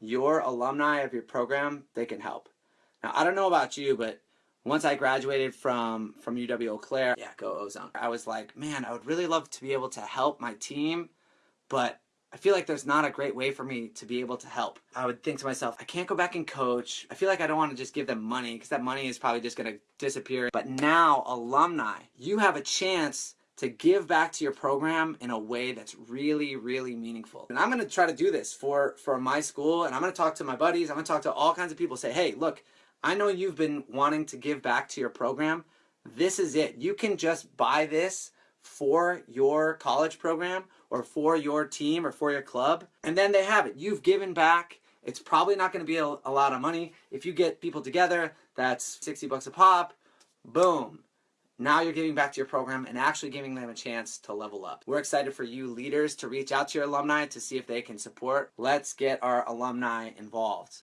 your alumni of your program, they can help. Now, I don't know about you, but once I graduated from, from UW Eau Claire, yeah, go Ozone, I was like, man, I would really love to be able to help my team, but I feel like there's not a great way for me to be able to help. I would think to myself, I can't go back and coach. I feel like I don't want to just give them money because that money is probably just going to disappear. But now, alumni, you have a chance to give back to your program in a way that's really, really meaningful. And I'm to try to do this for, for my school, and I'm to talk to my buddies. I'm to talk to all kinds of people, say, hey, look, I know you've been wanting to give back to your program. This is it. You can just buy this for your college program or for your team or for your club, and then they have it. You've given back. It's probably not to be a, a lot of money. If you get people together, that's 60 bucks a pop. Boom. Now you're giving back to your program and actually giving them a chance to level up. We're excited for you leaders to reach out to your alumni to see if they can support. Let's get our alumni involved.